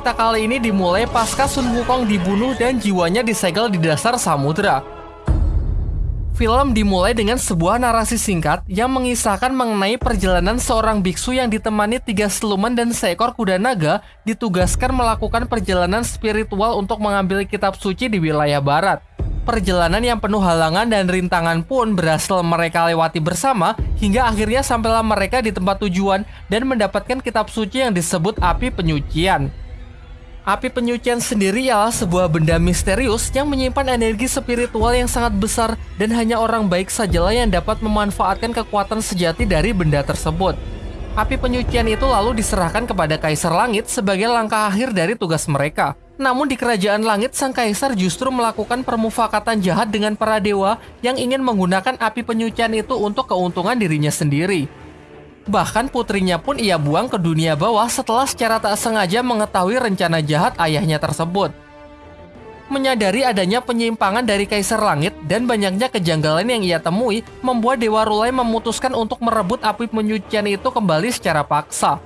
Cerita kali ini dimulai pasca Sun Wukong dibunuh dan jiwanya disegel di dasar samudera. Film dimulai dengan sebuah narasi singkat yang mengisahkan mengenai perjalanan seorang biksu yang ditemani tiga siluman dan seekor kuda naga ditugaskan melakukan perjalanan spiritual untuk mengambil kitab suci di wilayah barat. Perjalanan yang penuh halangan dan rintangan pun berhasil mereka lewati bersama hingga akhirnya sampailah mereka di tempat tujuan dan mendapatkan kitab suci yang disebut api penyucian. Api penyucian sendiri ialah sebuah benda misterius yang menyimpan energi spiritual yang sangat besar dan hanya orang baik sajalah yang dapat memanfaatkan kekuatan sejati dari benda tersebut. Api penyucian itu lalu diserahkan kepada Kaisar Langit sebagai langkah akhir dari tugas mereka. Namun di Kerajaan Langit, Sang Kaisar justru melakukan permufakatan jahat dengan para dewa yang ingin menggunakan api penyucian itu untuk keuntungan dirinya sendiri. Bahkan putrinya pun ia buang ke dunia bawah setelah secara tak sengaja mengetahui rencana jahat ayahnya tersebut. Menyadari adanya penyimpangan dari Kaisar Langit dan banyaknya kejanggalan yang ia temui, membuat Dewa Rulai memutuskan untuk merebut api penyucian itu kembali secara paksa.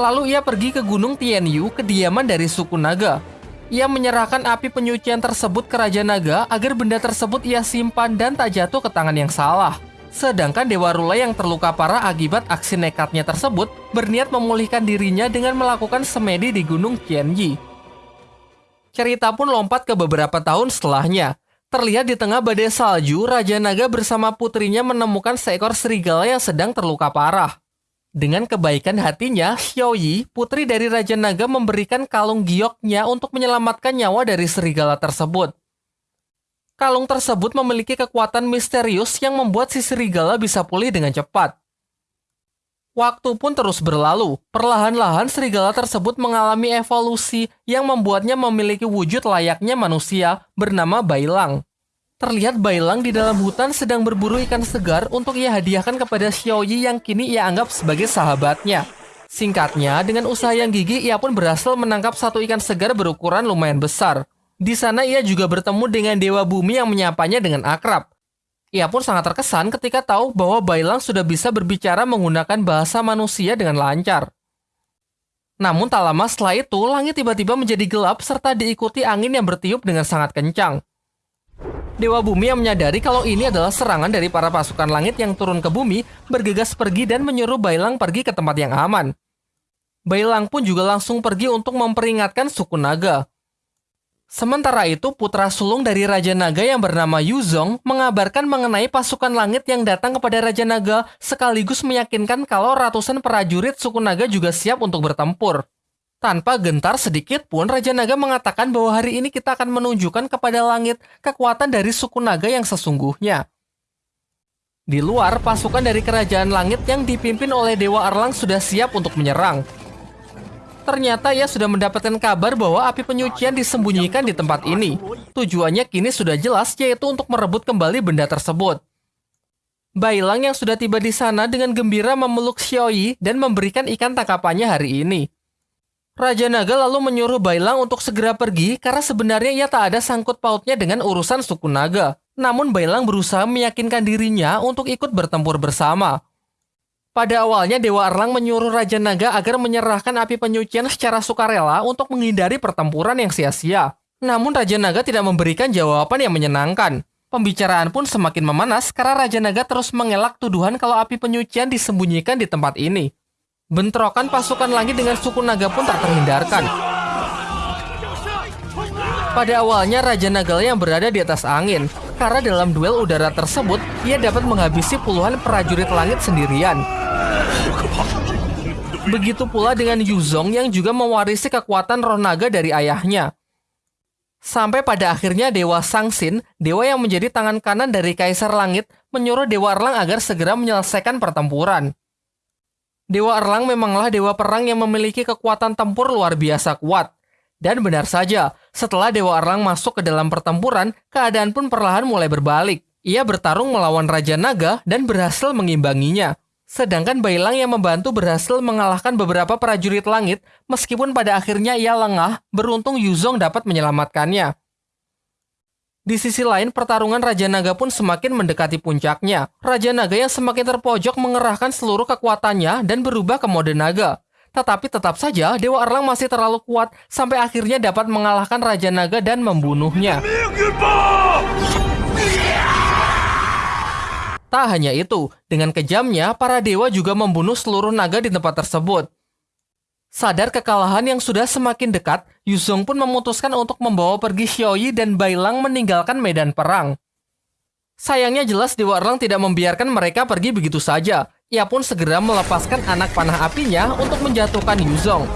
Lalu ia pergi ke Gunung Tianyu, kediaman dari suku naga. Ia menyerahkan api penyucian tersebut ke Raja Naga agar benda tersebut ia simpan dan tak jatuh ke tangan yang salah. Sedangkan Dewa Rula yang terluka parah akibat aksi nekatnya tersebut berniat memulihkan dirinya dengan melakukan semedi di Gunung Qianyi. Cerita pun lompat ke beberapa tahun setelahnya. Terlihat di tengah badai salju, Raja Naga bersama putrinya menemukan seekor serigala yang sedang terluka parah. Dengan kebaikan hatinya, Xiaoyi, putri dari Raja Naga memberikan kalung gioknya untuk menyelamatkan nyawa dari serigala tersebut. Kalung tersebut memiliki kekuatan misterius yang membuat si serigala bisa pulih dengan cepat. Waktu pun terus berlalu. Perlahan-lahan serigala tersebut mengalami evolusi yang membuatnya memiliki wujud layaknya manusia bernama Bailang. Terlihat Bailang di dalam hutan sedang berburu ikan segar untuk ia hadiahkan kepada Xiaoyi yang kini ia anggap sebagai sahabatnya. Singkatnya, dengan usaha yang gigih ia pun berhasil menangkap satu ikan segar berukuran lumayan besar. Di sana ia juga bertemu dengan Dewa Bumi yang menyapanya dengan akrab. Ia pun sangat terkesan ketika tahu bahwa Bailang sudah bisa berbicara menggunakan bahasa manusia dengan lancar. Namun tak lama setelah itu, langit tiba-tiba menjadi gelap serta diikuti angin yang bertiup dengan sangat kencang. Dewa Bumi yang menyadari kalau ini adalah serangan dari para pasukan langit yang turun ke bumi, bergegas pergi dan menyuruh Bailang pergi ke tempat yang aman. Bailang pun juga langsung pergi untuk memperingatkan suku naga. Sementara itu, putra sulung dari Raja Naga yang bernama Yuzong mengabarkan mengenai pasukan langit yang datang kepada Raja Naga sekaligus meyakinkan kalau ratusan prajurit suku naga juga siap untuk bertempur. Tanpa gentar sedikit pun, Raja Naga mengatakan bahwa hari ini kita akan menunjukkan kepada langit kekuatan dari suku naga yang sesungguhnya. Di luar, pasukan dari kerajaan langit yang dipimpin oleh Dewa Erlang sudah siap untuk menyerang. Ternyata ia sudah mendapatkan kabar bahwa api penyucian disembunyikan di tempat ini. Tujuannya kini sudah jelas yaitu untuk merebut kembali benda tersebut. Bailang yang sudah tiba di sana dengan gembira memeluk Xiaoyi dan memberikan ikan tangkapannya hari ini. Raja Naga lalu menyuruh Bailang untuk segera pergi karena sebenarnya ia tak ada sangkut pautnya dengan urusan suku naga. Namun Bailang berusaha meyakinkan dirinya untuk ikut bertempur bersama. Pada awalnya Dewa Erlang menyuruh Raja Naga agar menyerahkan api penyucian secara sukarela untuk menghindari pertempuran yang sia-sia. Namun Raja Naga tidak memberikan jawaban yang menyenangkan. Pembicaraan pun semakin memanas karena Raja Naga terus mengelak tuduhan kalau api penyucian disembunyikan di tempat ini. Bentrokan pasukan langit dengan suku naga pun tak terhindarkan. Pada awalnya Raja Nagala yang berada di atas angin, karena dalam duel udara tersebut ia dapat menghabisi puluhan prajurit langit sendirian. Begitu pula dengan Yuzong yang juga mewarisi kekuatan roh naga dari ayahnya. Sampai pada akhirnya Dewa Sangsin, dewa yang menjadi tangan kanan dari Kaisar Langit, menyuruh Dewa Erlang agar segera menyelesaikan pertempuran. Dewa Erlang memanglah dewa perang yang memiliki kekuatan tempur luar biasa kuat. Dan benar saja, setelah Dewa Erlang masuk ke dalam pertempuran, keadaan pun perlahan mulai berbalik. Ia bertarung melawan Raja Naga dan berhasil mengimbanginya. Sedangkan Bailang yang membantu berhasil mengalahkan beberapa prajurit langit, meskipun pada akhirnya ia lengah, beruntung Yuzong dapat menyelamatkannya. Di sisi lain, pertarungan Raja Naga pun semakin mendekati puncaknya. Raja Naga yang semakin terpojok mengerahkan seluruh kekuatannya dan berubah ke mode naga. tetapi tetap saja Dewa Erlang masih terlalu kuat sampai akhirnya dapat mengalahkan Raja Naga dan membunuhnya. Tak hanya itu, dengan kejamnya, para dewa juga membunuh seluruh naga di tempat tersebut. Sadar kekalahan yang sudah semakin dekat, Yuzong pun memutuskan untuk membawa pergi Xiaoyi dan Bailang meninggalkan medan perang. Sayangnya jelas Dewa Erlang tidak membiarkan mereka pergi begitu saja. Ia pun segera melepaskan anak panah apinya untuk menjatuhkan Yuzong.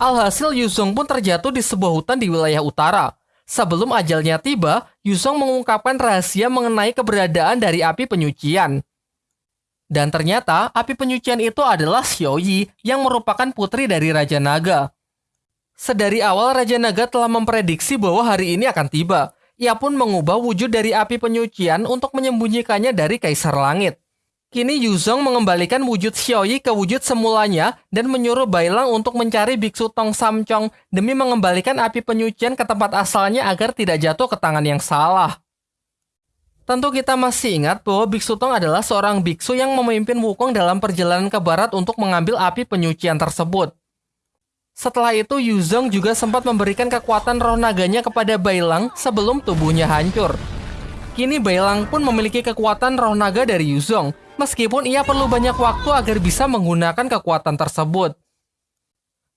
Alhasil Yuzong pun terjatuh di sebuah hutan di wilayah utara. Sebelum ajalnya tiba, Yuzong mengungkapkan rahasia mengenai keberadaan dari api penyucian. Dan ternyata api penyucian itu adalah Xiaoyi yang merupakan putri dari Raja Naga. Sedari awal Raja Naga telah memprediksi bahwa hari ini akan tiba. Ia pun mengubah wujud dari api penyucian untuk menyembunyikannya dari Kaisar Langit. Kini Yuzong mengembalikan wujud Xiaoyi ke wujud semulanya dan menyuruh Bailang untuk mencari biksu Tong Samcong demi mengembalikan api penyucian ke tempat asalnya agar tidak jatuh ke tangan yang salah. Tentu kita masih ingat bahwa Biksu Tong adalah seorang biksu yang memimpin Wukong dalam perjalanan ke barat untuk mengambil api penyucian tersebut. Setelah itu, Yuzong juga sempat memberikan kekuatan roh naganya kepada Bailang sebelum tubuhnya hancur. Kini Bailang pun memiliki kekuatan roh naga dari Yuzong, meskipun ia perlu banyak waktu agar bisa menggunakan kekuatan tersebut.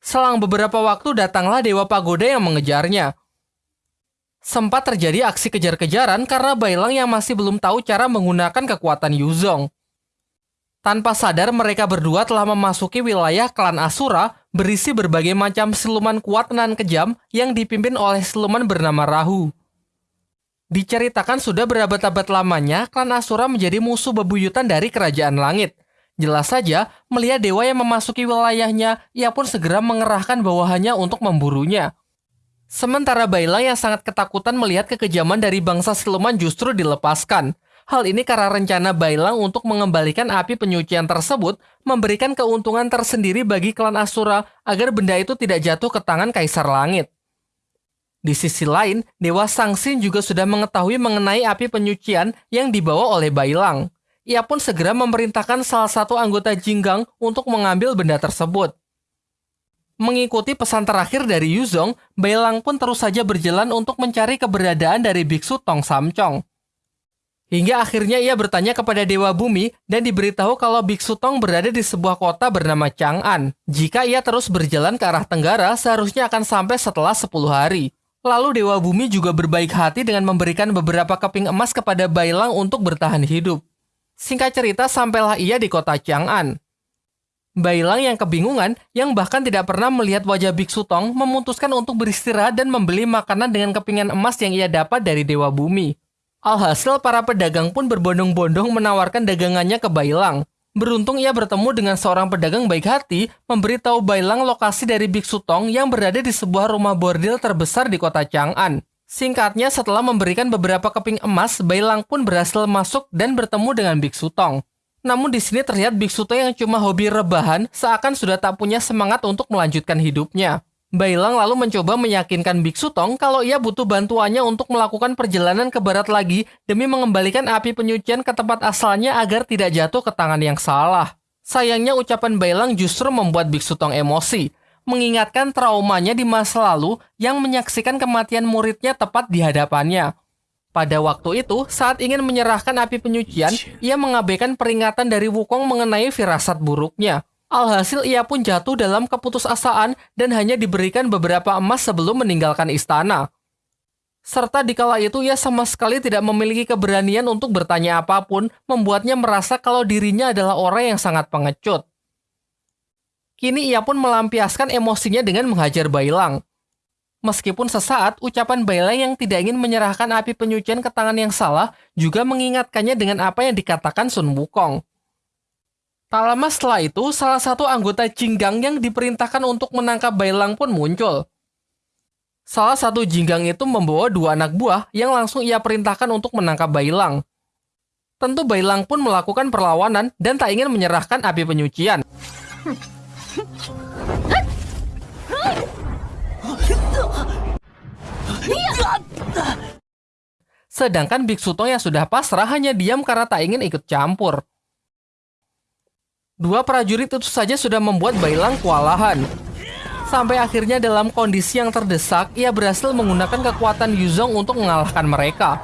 Selang beberapa waktu datanglah Dewa Pagoda yang mengejarnya. Sempat terjadi aksi kejar-kejaran karena Bailang yang masih belum tahu cara menggunakan kekuatan Yuzong. Tanpa sadar mereka berdua telah memasuki wilayah klan Asura berisi berbagai macam siluman kuat dan kejam yang dipimpin oleh siluman bernama Rahu. Diceritakan sudah berabad-abad lamanya, klan Asura menjadi musuh bebuyutan dari kerajaan langit. Jelas saja, melihat dewa yang memasuki wilayahnya, ia pun segera mengerahkan bawahannya untuk memburunya. Sementara Baila yang sangat ketakutan melihat kekejaman dari bangsa siluman justru dilepaskan. Hal ini karena rencana Bailang untuk mengembalikan api penyucian tersebut memberikan keuntungan tersendiri bagi klan Asura agar benda itu tidak jatuh ke tangan Kaisar Langit. Di sisi lain, Dewa Sangsin juga sudah mengetahui mengenai api penyucian yang dibawa oleh Bailang. Ia pun segera memerintahkan salah satu anggota Jinggang untuk mengambil benda tersebut. Mengikuti pesan terakhir dari Yuzong, Bailang pun terus saja berjalan untuk mencari keberadaan dari biksu Tong Samcong. Hingga akhirnya ia bertanya kepada Dewa Bumi dan diberitahu kalau Biksu Tong berada di sebuah kota bernama Chang'an. Jika ia terus berjalan ke arah tenggara, seharusnya akan sampai setelah 10 hari. Lalu Dewa Bumi juga berbaik hati dengan memberikan beberapa keping emas kepada Bailang untuk bertahan hidup. Singkat cerita, sampailah ia di kota Chang'an. Bailang yang kebingungan, yang bahkan tidak pernah melihat wajah Biksu Tong, memutuskan untuk beristirahat dan membeli makanan dengan kepingan emas yang ia dapat dari Dewa Bumi. Alhasil, para pedagang pun berbondong-bondong menawarkan dagangannya ke Bailang. Beruntung ia bertemu dengan seorang pedagang baik hati, memberitahu Bailang lokasi dari Biksu Tong yang berada di sebuah rumah bordil terbesar di kota Chang'an. Singkatnya, setelah memberikan beberapa keping emas, Bailang pun berhasil masuk dan bertemu dengan Biksu Tong. Namun di sini terlihat Biksu Tong yang cuma hobi rebahan, seakan sudah tak punya semangat untuk melanjutkan hidupnya. Bailang lalu mencoba meyakinkan Biksu Tong kalau ia butuh bantuannya untuk melakukan perjalanan ke barat lagi demi mengembalikan api penyucian ke tempat asalnya agar tidak jatuh ke tangan yang salah. Sayangnya ucapan Bailang justru membuat Biksu Tong emosi, mengingatkan traumanya di masa lalu yang menyaksikan kematian muridnya tepat di hadapannya. Pada waktu itu, saat ingin menyerahkan api penyucian, ia mengabaikan peringatan dari Wukong mengenai firasat buruknya. Alhasil ia pun jatuh dalam keputusasaan dan hanya diberikan beberapa emas sebelum meninggalkan istana. Serta dikala itu ia sama sekali tidak memiliki keberanian untuk bertanya apa pun, membuatnya merasa kalau dirinya adalah orang yang sangat pengecut. Kini ia pun melampiaskan emosinya dengan menghajar Bailang. Meskipun sesaat, ucapan Bailang yang tidak ingin menyerahkan api penyucian ke tangan yang salah juga mengingatkannya dengan apa yang dikatakan Sun Wukong. Tak lama setelah itu, salah satu anggota Jinggang yang diperintahkan untuk menangkap Bailang pun muncul. Salah satu Jinggang itu membawa dua anak buah yang langsung ia perintahkan untuk menangkap Bailang. Tentu Bailang pun melakukan perlawanan dan tak ingin menyerahkan api penyucian. Sedangkan Biksu Tong yang sudah pasrah hanya diam karena tak ingin ikut campur. Dua prajurit itu saja sudah membuat Bailang kewalahan. Sampai akhirnya dalam kondisi yang terdesak, ia berhasil menggunakan kekuatan Yuzong untuk mengalahkan mereka.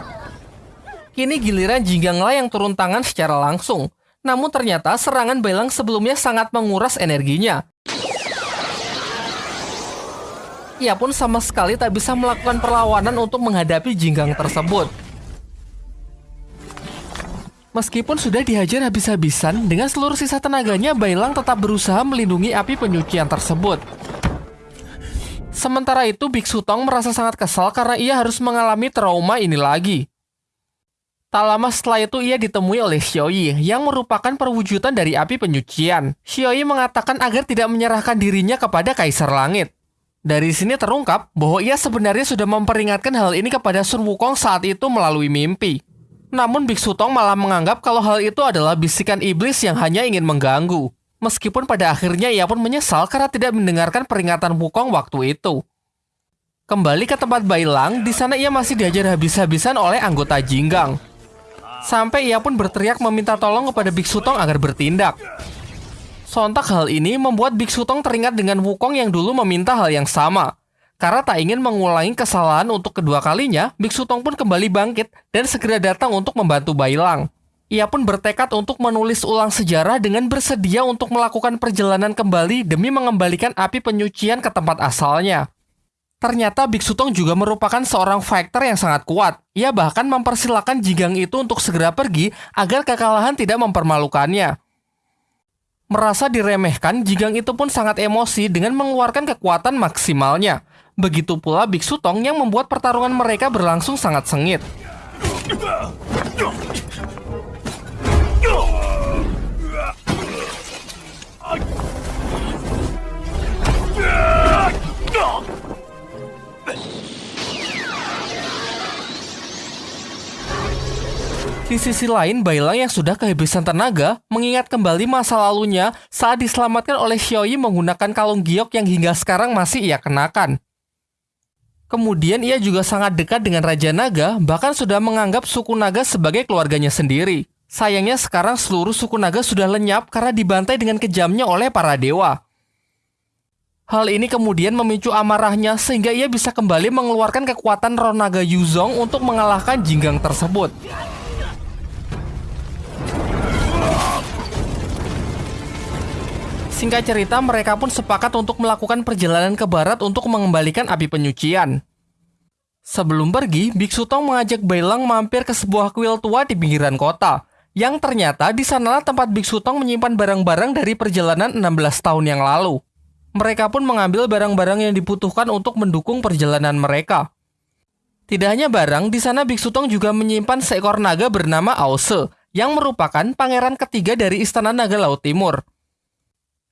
Kini giliran Jinggangla yang turun tangan secara langsung. Namun ternyata serangan Bailang sebelumnya sangat menguras energinya. Ia pun sama sekali tak bisa melakukan perlawanan untuk menghadapi jinggang tersebut. Meskipun sudah dihajar habis-habisan, dengan seluruh sisa tenaganya, Bailang tetap berusaha melindungi api penyucian tersebut. Sementara itu, Biksu Tong merasa sangat kesal karena ia harus mengalami trauma ini lagi. Tak lama setelah itu ia ditemui oleh Xiaoyi yang merupakan perwujudan dari api penyucian. Xiaoyi mengatakan agar tidak menyerahkan dirinya kepada Kaisar Langit. Dari sini terungkap bahwa ia sebenarnya sudah memperingatkan hal ini kepada Sun Wukong saat itu melalui mimpi. Namun Biksu Tong malah menganggap kalau hal itu adalah bisikan iblis yang hanya ingin mengganggu. Meskipun pada akhirnya ia pun menyesal karena tidak mendengarkan peringatan Wukong waktu itu. Kembali ke tempat Bailang, di sana ia masih diajar habis-habisan oleh anggota Jinggang. Sampai ia pun berteriak meminta tolong kepada Biksu Tong agar bertindak. Sontak hal ini membuat Biksu Tong teringat dengan Wukong yang dulu meminta hal yang sama. Karena tak ingin mengulangi kesalahan untuk kedua kalinya, Biksu Tong pun kembali bangkit dan segera datang untuk membantu Bailang. Ia pun bertekad untuk menulis ulang sejarah dengan bersedia untuk melakukan perjalanan kembali demi mengembalikan api penyucian ke tempat asalnya. Ternyata Biksu Tong juga merupakan seorang fighter yang sangat kuat. Ia bahkan mempersilahkan Jigang itu untuk segera pergi agar kekalahan tidak mempermalukannya. Merasa diremehkan, Jigang itu pun sangat emosi dengan mengeluarkan kekuatan maksimalnya. Begitu pula Biksu Tong yang membuat pertarungan mereka berlangsung sangat sengit. Di sisi lain, Bailang yang sudah kehabisan tenaga mengingat kembali masa lalunya saat diselamatkan oleh Xiaoyi menggunakan kalung giok yang hingga sekarang masih ia kenakan. Kemudian ia juga sangat dekat dengan Raja Naga, bahkan sudah menganggap suku Naga sebagai keluarganya sendiri. Sayangnya sekarang seluruh suku Naga sudah lenyap karena dibantai dengan kejamnya oleh para dewa. Hal ini kemudian memicu amarahnya sehingga ia bisa kembali mengeluarkan kekuatan roh naga Yuzong untuk mengalahkan Jinggang tersebut. Singkat cerita, mereka pun sepakat untuk melakukan perjalanan ke barat untuk mengembalikan api penyucian. Sebelum pergi, Biksu Tong mengajak Bailang mampir ke sebuah kuil tua di pinggiran kota. Yang ternyata di sanalah tempat Biksu Tong menyimpan barang-barang dari perjalanan 16 tahun yang lalu. Mereka pun mengambil barang-barang yang dibutuhkan untuk mendukung perjalanan mereka. Tidak hanya barang, di sana Biksu Tong juga menyimpan seekor naga bernama Ause, yang merupakan pangeran ketiga dari Istana Naga Laut Timur.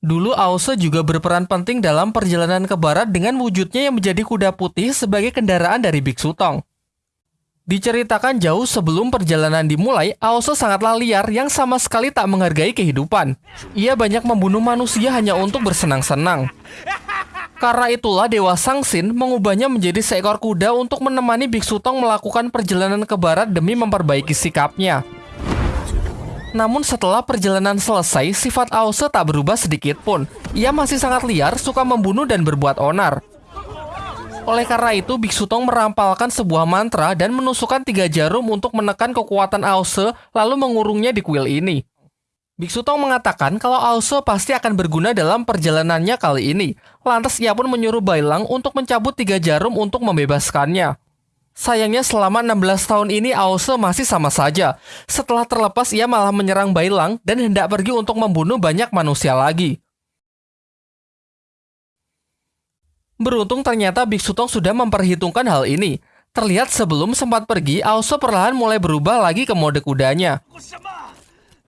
Dulu Ause juga berperan penting dalam perjalanan ke barat dengan wujudnya yang menjadi kuda putih sebagai kendaraan dari Biksu Tong. Diceritakan jauh sebelum perjalanan dimulai, Ause sangatlah liar yang sama sekali tak menghargai kehidupan. Ia banyak membunuh manusia hanya untuk bersenang-senang. Karena itulah Dewa Sangsin mengubahnya menjadi seekor kuda untuk menemani Biksu Tong melakukan perjalanan ke barat demi memperbaiki sikapnya. Namun setelah perjalanan selesai, sifat Ause tak berubah sedikit pun. Ia masih sangat liar, suka membunuh dan berbuat onar. Oleh karena itu, Biksu Tong merampalkan sebuah mantra dan menusukkan tiga jarum untuk menekan kekuatan Ause, lalu mengurungnya di kuil ini. Biksu Tong mengatakan kalau Ause pasti akan berguna dalam perjalanannya kali ini. Lantas ia pun menyuruh Bailang untuk mencabut tiga jarum untuk membebaskannya. Sayangnya selama 16 tahun ini Ause masih sama saja. Setelah terlepas ia malah menyerang Bailang dan hendak pergi untuk membunuh banyak manusia lagi. Beruntung ternyata Biksu Tong sudah memperhitungkan hal ini. Terlihat sebelum sempat pergi, Ause perlahan mulai berubah lagi ke mode kudanya.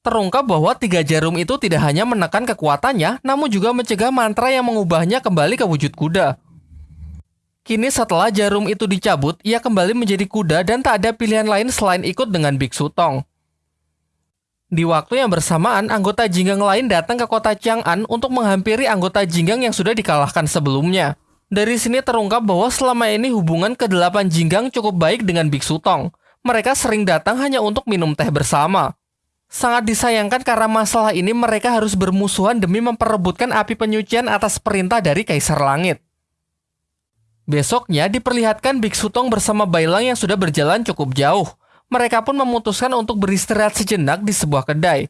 Terungkap bahwa tiga jarum itu tidak hanya menekan kekuatannya, namun juga mencegah mantra yang mengubahnya kembali ke wujud kuda. Kini setelah jarum itu dicabut, ia kembali menjadi kuda dan tak ada pilihan lain selain ikut dengan Biksu Tong. Di waktu yang bersamaan, anggota Jinggang lain datang ke kota Chang'an untuk menghampiri anggota Jinggang yang sudah dikalahkan sebelumnya. Dari sini terungkap bahwa selama ini hubungan kedelapan Jinggang cukup baik dengan Biksu Tong. Mereka sering datang hanya untuk minum teh bersama. Sangat disayangkan karena masalah ini mereka harus bermusuhan demi memperebutkan api penyucian atas perintah dari Kaisar Langit. Besoknya diperlihatkan Biksu Tong bersama Bailang yang sudah berjalan cukup jauh. Mereka pun memutuskan untuk beristirahat sejenak di sebuah kedai.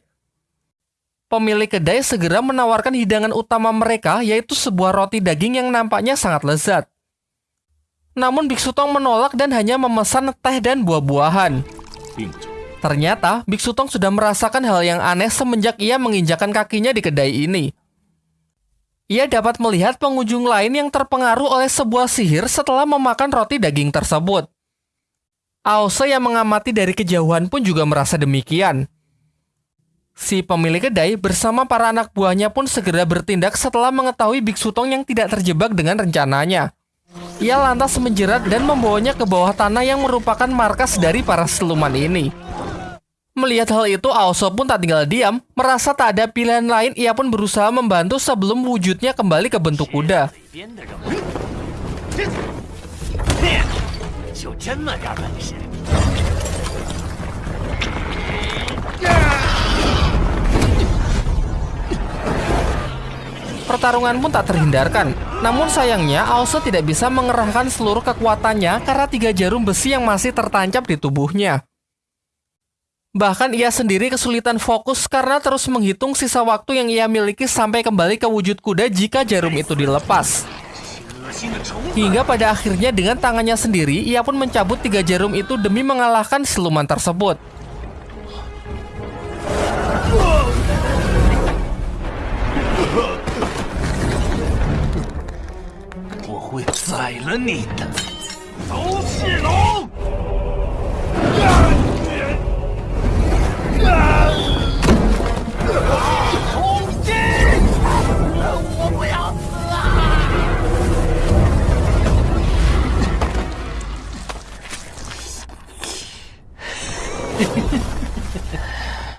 Pemilik kedai segera menawarkan hidangan utama mereka yaitu sebuah roti daging yang nampaknya sangat lezat. Namun Biksu Tong menolak dan hanya memesan teh dan buah-buahan. Ternyata, Biksu Tong sudah merasakan hal yang aneh semenjak ia menginjakan kakinya di kedai ini. Ia dapat melihat pengunjung lain yang terpengaruh oleh sebuah sihir setelah memakan roti daging tersebut. Aose yang mengamati dari kejauhan pun juga merasa demikian. Si pemilik kedai bersama para anak buahnya pun segera bertindak setelah mengetahui Biksu Tong yang tidak terjebak dengan rencananya. Ia lantas menjerat dan membawanya ke bawah tanah yang merupakan markas dari para siluman ini. Melihat hal itu, Aoso pun tak tinggal diam, merasa tak ada pilihan lain, ia pun berusaha membantu sebelum wujudnya kembali ke bentuk kuda. Pertarungan pun tak terhindarkan. Namun sayangnya, Aoso tidak bisa mengerahkan seluruh kekuatannya karena tiga jarum besi yang masih tertancap di tubuhnya. Bahkan ia sendiri kesulitan fokus karena terus menghitung sisa waktu yang ia miliki sampai kembali ke wujud kuda jika jarum itu dilepas. Hingga pada akhirnya dengan tangannya sendiri, ia pun mencabut tiga jarum itu demi mengalahkan siluman tersebut.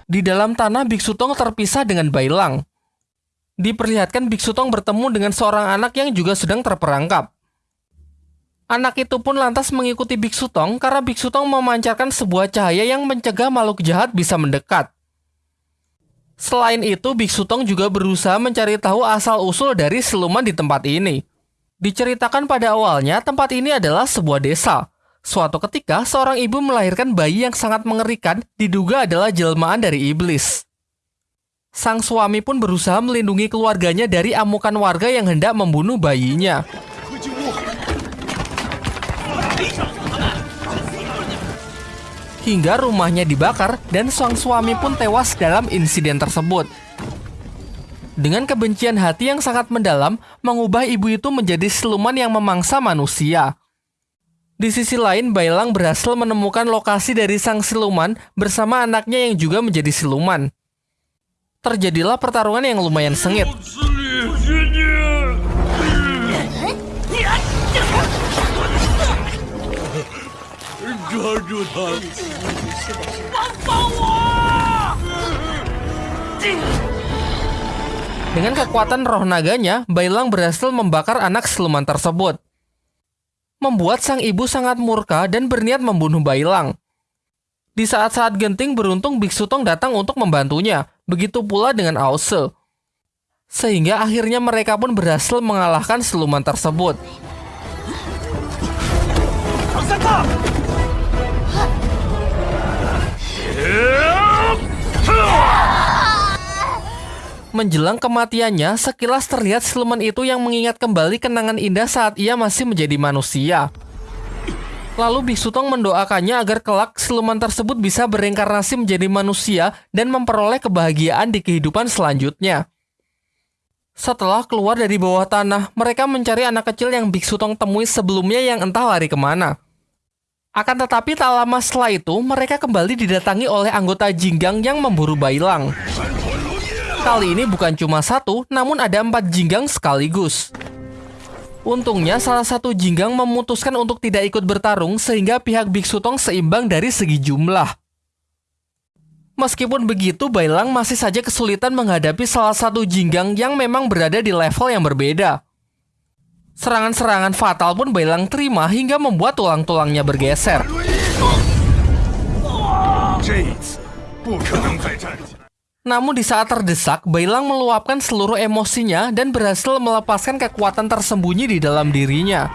Di dalam tanah Biksu Tong terpisah dengan Bailang. Diperlihatkan Biksu Tong bertemu dengan seorang anak yang juga sedang terperangkap. Anak itu pun lantas mengikuti Biksu Tong karena Biksu Tong memancarkan sebuah cahaya yang mencegah makhluk jahat bisa mendekat. Selain itu, Biksu Tong juga berusaha mencari tahu asal-usul dari siluman di tempat ini. Diceritakan pada awalnya, tempat ini adalah sebuah desa, Suatu ketika, seorang ibu melahirkan bayi yang sangat mengerikan, diduga adalah jelmaan dari iblis. Sang suami pun berusaha melindungi keluarganya dari amukan warga yang hendak membunuh bayinya. Hingga rumahnya dibakar dan sang suami pun tewas dalam insiden tersebut. Dengan kebencian hati yang sangat mendalam, mengubah ibu itu menjadi siluman yang memangsa manusia. Di sisi lain, Bailang berhasil menemukan lokasi dari sang siluman bersama anaknya yang juga menjadi siluman. Terjadilah pertarungan yang lumayan sengit. Dengan kekuatan roh naganya, Bailang berhasil membakar anak siluman tersebut membuat sang ibu sangat murka dan berniat membunuh Bailang. Di saat-saat genting beruntung Biksu Tong datang untuk membantunya, begitu pula dengan Aose. Sehingga akhirnya mereka pun berhasil mengalahkan siluman tersebut. Menjelang kematiannya, sekilas terlihat siluman itu yang mengingat kembali kenangan indah saat ia masih menjadi manusia. Lalu Biksu Tong mendoakannya agar kelak siluman tersebut bisa bereinkarnasi menjadi manusia dan memperoleh kebahagiaan di kehidupan selanjutnya. Setelah keluar dari bawah tanah, mereka mencari anak kecil yang Biksu Tong temui sebelumnya yang entah lari ke mana. Akan tetapi tak lama setelah itu, mereka kembali didatangi oleh anggota Jinggang yang memburu Bailang. Kali ini bukan cuma satu, namun ada empat jinggang sekaligus. Untungnya salah satu jinggang memutuskan untuk tidak ikut bertarung sehingga pihak Biksu Tong seimbang dari segi jumlah. Meskipun begitu, Bailang masih saja kesulitan menghadapi salah satu jinggang yang memang berada di level yang berbeda. Serangan-serangan fatal pun Bailang terima hingga membuat tulang-tulangnya bergeser. Namun di saat terdesak, Bailang meluapkan seluruh emosinya dan berhasil melepaskan kekuatan tersembunyi di dalam dirinya.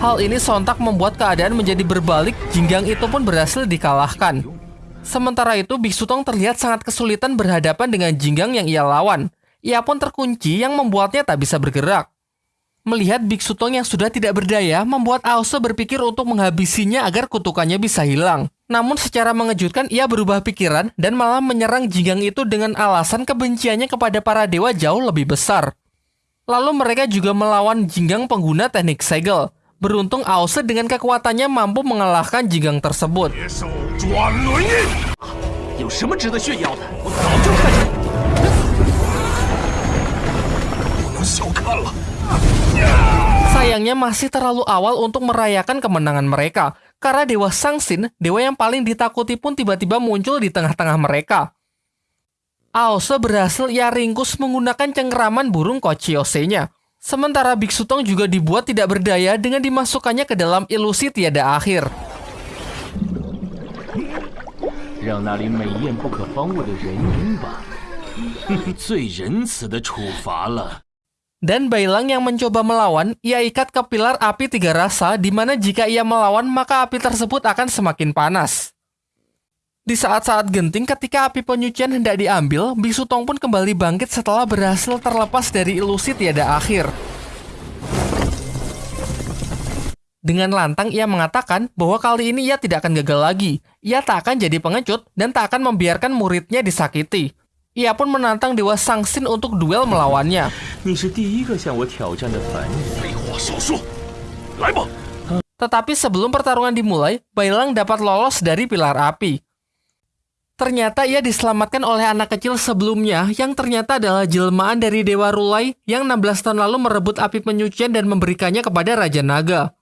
Hal ini sontak membuat keadaan menjadi berbalik, Jinggang itu pun berhasil dikalahkan. Sementara itu, Biksu Tong terlihat sangat kesulitan berhadapan dengan Jinggang yang ia lawan. Ia pun terkunci yang membuatnya tak bisa bergerak. Melihat Biksu Tong yang sudah tidak berdaya, membuat Aose berpikir untuk menghabisinya agar kutukannya bisa hilang. Namun secara mengejutkan ia berubah pikiran dan malah menyerang Jinggang itu dengan alasan kebenciannya kepada para dewa jauh lebih besar. Lalu mereka juga melawan Jinggang pengguna teknik segel. Beruntung Aose dengan kekuatannya mampu mengalahkan Jinggang tersebut. Sayangnya masih terlalu awal untuk merayakan kemenangan mereka. Karena Dewa Sangsin, dewa yang paling ditakuti pun tiba-tiba muncul di tengah-tengah mereka. Aose berhasil ia ringkus menggunakan cengkeraman burung Kochiose-nya. Sementara Biksu Tong juga dibuat tidak berdaya dengan dimasukkannya ke dalam ilusi tiada akhir. Dan Bailang yang mencoba melawan, ia ikat ke pilar api tiga rasa di mana jika ia melawan maka api tersebut akan semakin panas. Di saat-saat genting ketika api penyucian hendak diambil, Bisu Tong pun kembali bangkit setelah berhasil terlepas dari ilusi tiada akhir. Dengan lantang ia mengatakan bahwa kali ini ia tidak akan gagal lagi. Ia tak akan jadi pengecut dan tak akan membiarkan muridnya disakiti. Ia pun menantang Dewa Sangsin untuk duel melawannya. Tetapi sebelum pertarungan dimulai, Bailang dapat lolos dari pilar api. Ternyata ia diselamatkan oleh anak kecil sebelumnya yang ternyata adalah jelmaan dari Dewa Rulai yang 16 tahun lalu merebut api penyucian dan memberikannya kepada Raja Naga.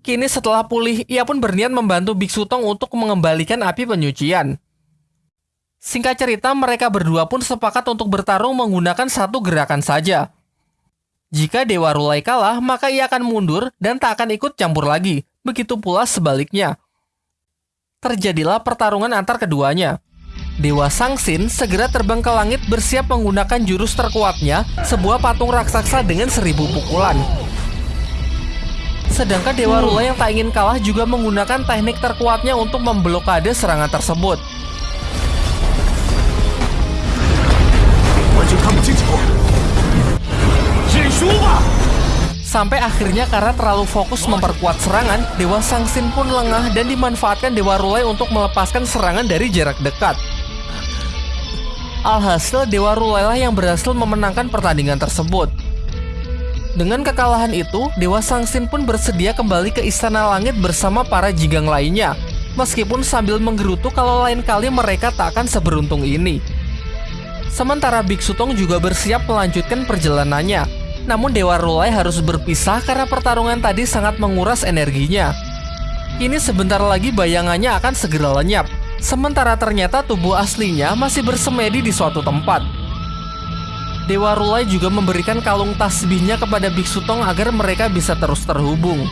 Kini setelah pulih, ia pun berniat membantu Biksu Tong untuk mengembalikan api penyucian. Singkat cerita, mereka berdua pun sepakat untuk bertarung menggunakan satu gerakan saja. Jika Dewa Rulai kalah, maka ia akan mundur dan tak akan ikut campur lagi. Begitu pula sebaliknya terjadilah pertarungan antar keduanya. Dewa Sangsin segera terbang ke langit bersiap menggunakan jurus terkuatnya, sebuah patung raksasa dengan seribu pukulan. Sedangkan Dewa Rula yang tak ingin kalah juga menggunakan teknik terkuatnya untuk memblokade serangan tersebut. Sampai akhirnya karena terlalu fokus memperkuat serangan, Dewa Sangsin pun lengah dan dimanfaatkan Dewa Rulai untuk melepaskan serangan dari jarak dekat. Alhasil Dewa Rulai lah yang berhasil memenangkan pertandingan tersebut. Dengan kekalahan itu, Dewa Sangsin pun bersedia kembali ke Istana Langit bersama para jigang lainnya, meskipun sambil menggerutu kalau lain kali mereka tak akan seberuntung ini. Sementara Biksu Tong juga bersiap melanjutkan perjalanannya, namun Dewa Rulai harus berpisah karena pertarungan tadi sangat menguras energinya. Kini sebentar lagi bayangannya akan segera lenyap, sementara ternyata tubuh aslinya masih bersemedi di suatu tempat. Dewa Rulai juga memberikan kalung tasbihnya kepada Biksu Tong agar mereka bisa terus terhubung.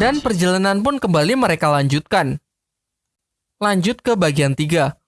Dan perjalanan pun kembali mereka lanjutkan. Lanjut ke bagian 3.